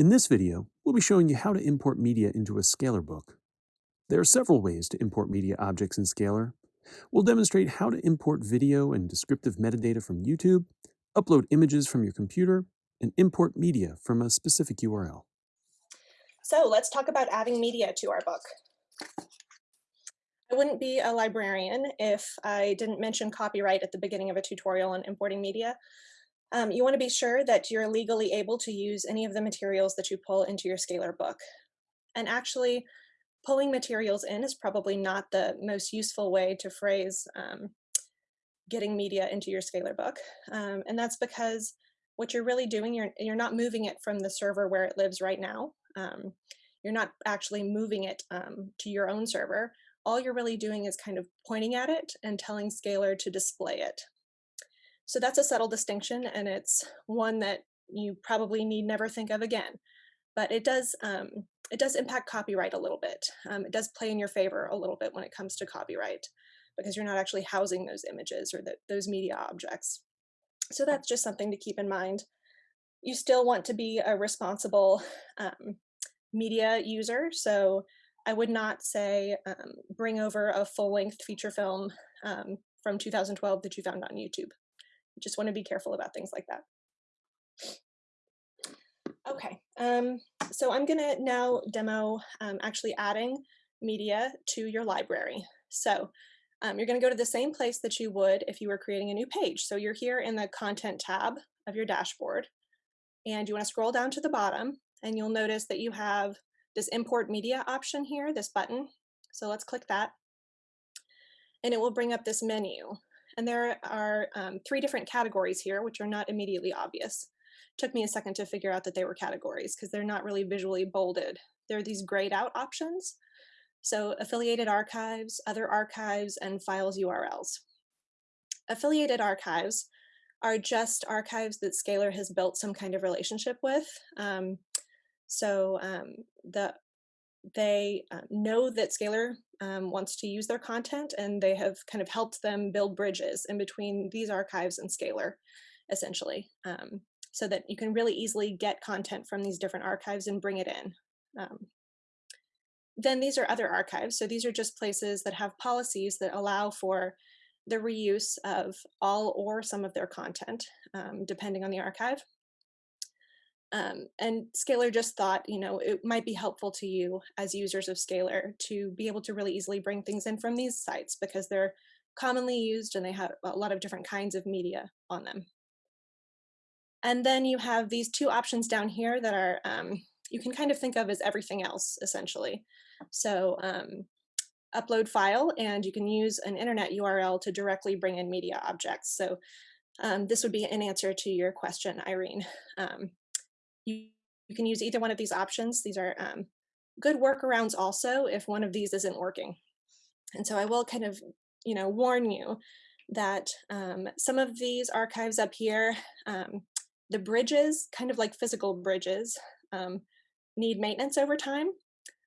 In this video, we'll be showing you how to import media into a Scalar book. There are several ways to import media objects in Scalar. We'll demonstrate how to import video and descriptive metadata from YouTube, upload images from your computer, and import media from a specific URL. So let's talk about adding media to our book. I wouldn't be a librarian if I didn't mention copyright at the beginning of a tutorial on importing media. Um, you want to be sure that you're legally able to use any of the materials that you pull into your Scalar book. And actually, pulling materials in is probably not the most useful way to phrase um, getting media into your Scalar book. Um, and that's because what you're really doing, you're, you're not moving it from the server where it lives right now. Um, you're not actually moving it um, to your own server. All you're really doing is kind of pointing at it and telling Scalar to display it. So that's a subtle distinction, and it's one that you probably need never think of again. But it does um, it does impact copyright a little bit. Um, it does play in your favor a little bit when it comes to copyright because you're not actually housing those images or the, those media objects. So that's just something to keep in mind. You still want to be a responsible um, media user, so I would not say um, bring over a full-length feature film um, from 2012 that you found on YouTube just want to be careful about things like that. Okay, um, so I'm gonna now demo um, actually adding media to your library. So um, you're gonna go to the same place that you would if you were creating a new page. So you're here in the content tab of your dashboard and you wanna scroll down to the bottom and you'll notice that you have this import media option here, this button. So let's click that and it will bring up this menu. And there are um, three different categories here, which are not immediately obvious. Took me a second to figure out that they were categories because they're not really visually bolded. There are these grayed out options. So affiliated archives, other archives, and files URLs. Affiliated archives are just archives that Scalar has built some kind of relationship with. Um, so um, the they uh, know that Scalar um, wants to use their content and they have kind of helped them build bridges in between these archives and Scalar, essentially, um, so that you can really easily get content from these different archives and bring it in. Um, then these are other archives. So these are just places that have policies that allow for the reuse of all or some of their content, um, depending on the archive. Um, and Scalar just thought, you know, it might be helpful to you as users of Scalar to be able to really easily bring things in from these sites because they're commonly used and they have a lot of different kinds of media on them. And then you have these two options down here that are, um, you can kind of think of as everything else, essentially. So um, upload file, and you can use an internet URL to directly bring in media objects. So um, this would be an answer to your question, Irene. Um, you, you can use either one of these options. These are um, good workarounds also if one of these isn't working. And so I will kind of, you know, warn you that um, some of these archives up here, um, the bridges, kind of like physical bridges, um, need maintenance over time.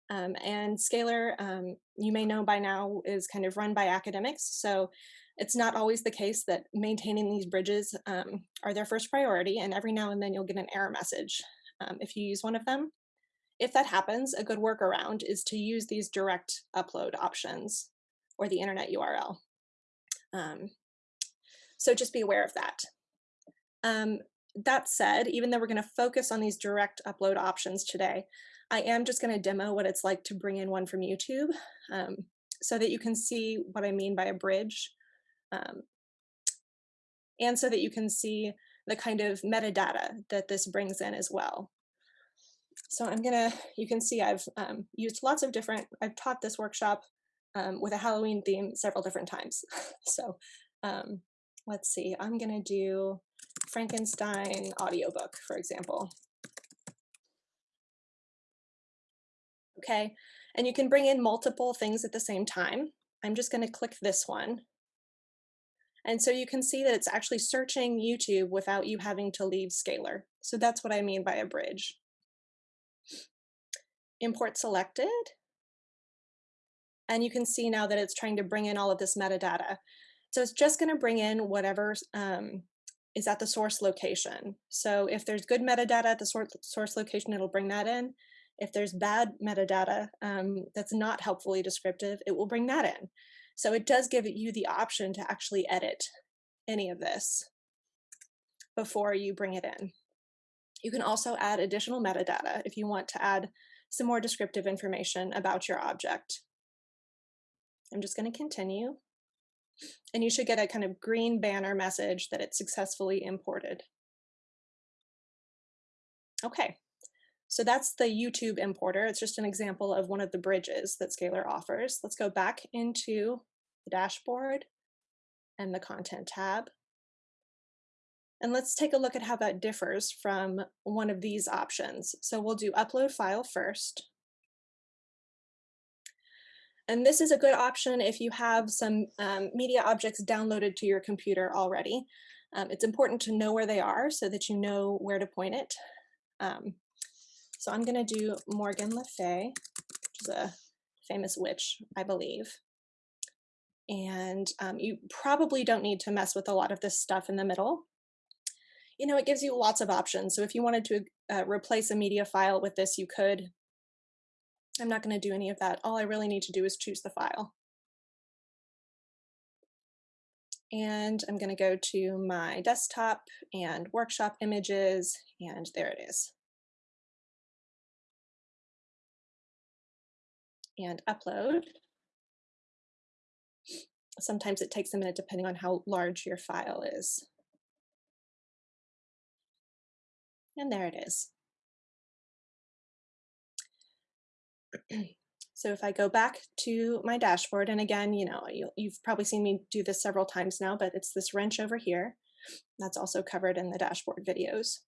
Um, and Scalar, um, you may know by now, is kind of run by academics. So it's not always the case that maintaining these bridges um, are their first priority, and every now and then you'll get an error message um, if you use one of them. If that happens, a good workaround is to use these direct upload options or the internet URL. Um, so just be aware of that. Um, that said, even though we're going to focus on these direct upload options today, I am just going to demo what it's like to bring in one from YouTube um, so that you can see what I mean by a bridge um, and so that you can see the kind of metadata that this brings in as well. So I'm gonna, you can see I've um, used lots of different, I've taught this workshop um, with a Halloween theme several different times. so um, let's see, I'm gonna do Frankenstein audiobook, for example. Okay, and you can bring in multiple things at the same time. I'm just gonna click this one and so you can see that it's actually searching YouTube without you having to leave Scalar. So that's what I mean by a bridge. Import selected. And you can see now that it's trying to bring in all of this metadata. So it's just going to bring in whatever um, is at the source location. So if there's good metadata at the source, source location, it'll bring that in. If there's bad metadata um, that's not helpfully descriptive, it will bring that in. So it does give you the option to actually edit any of this before you bring it in. You can also add additional metadata if you want to add some more descriptive information about your object. I'm just going to continue. And you should get a kind of green banner message that it's successfully imported. Okay, so that's the YouTube importer. It's just an example of one of the bridges that Scalar offers. Let's go back into the dashboard and the content tab. And let's take a look at how that differs from one of these options. So we'll do upload file first. And this is a good option if you have some um, media objects downloaded to your computer already. Um, it's important to know where they are so that you know where to point it. Um, so I'm going to do Morgan Le Fay, which is a famous witch, I believe. And um, you probably don't need to mess with a lot of this stuff in the middle you know, it gives you lots of options. So if you wanted to uh, replace a media file with this, you could. I'm not going to do any of that. All I really need to do is choose the file. And I'm going to go to my desktop and workshop images, and there it is. And upload. Sometimes it takes a minute depending on how large your file is. And there it is. so if I go back to my dashboard, and again, you know, you, you've probably seen me do this several times now, but it's this wrench over here. That's also covered in the dashboard videos.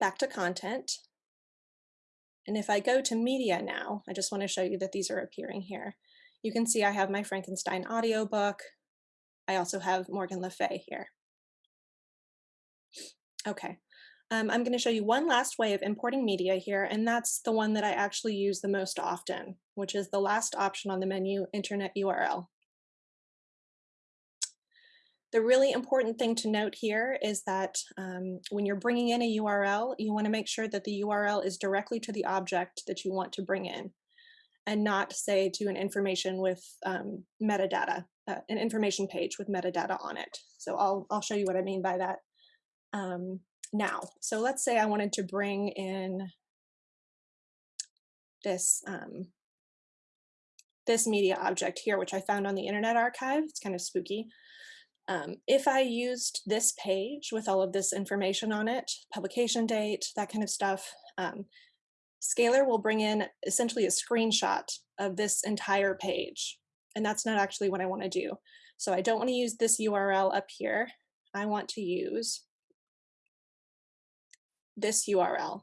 Back to content. And if I go to media now, I just want to show you that these are appearing here. You can see I have my Frankenstein audiobook. I also have Morgan Le Fay here. Okay, um, I'm going to show you one last way of importing media here, and that's the one that I actually use the most often, which is the last option on the menu, Internet URL. The really important thing to note here is that um, when you're bringing in a URL, you want to make sure that the URL is directly to the object that you want to bring in and not say to an information with um, metadata, uh, an information page with metadata on it. So I'll, I'll show you what I mean by that. Um, now. So let's say I wanted to bring in this um, this media object here, which I found on the Internet Archive. It's kind of spooky. Um, if I used this page with all of this information on it, publication date, that kind of stuff, um, Scalar will bring in essentially a screenshot of this entire page. And that's not actually what I want to do. So I don't want to use this URL up here. I want to use this URL.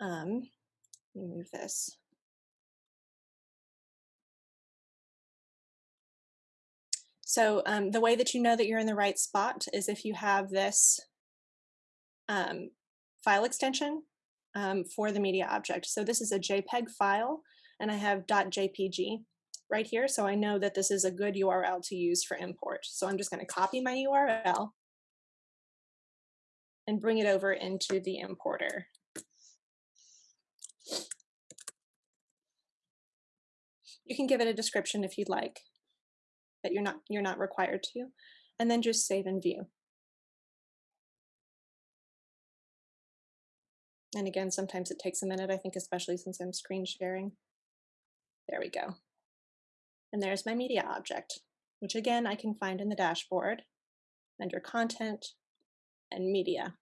Um, move this. So um, the way that you know that you're in the right spot is if you have this um, file extension um, for the media object. So this is a JPEG file, and I have .jpg right here, so I know that this is a good URL to use for import. So I'm just going to copy my URL and bring it over into the importer. You can give it a description if you'd like, but you're not you're not required to, and then just save and view. And again, sometimes it takes a minute, I think, especially since I'm screen sharing. There we go. And there's my media object, which again, I can find in the dashboard under content, and media.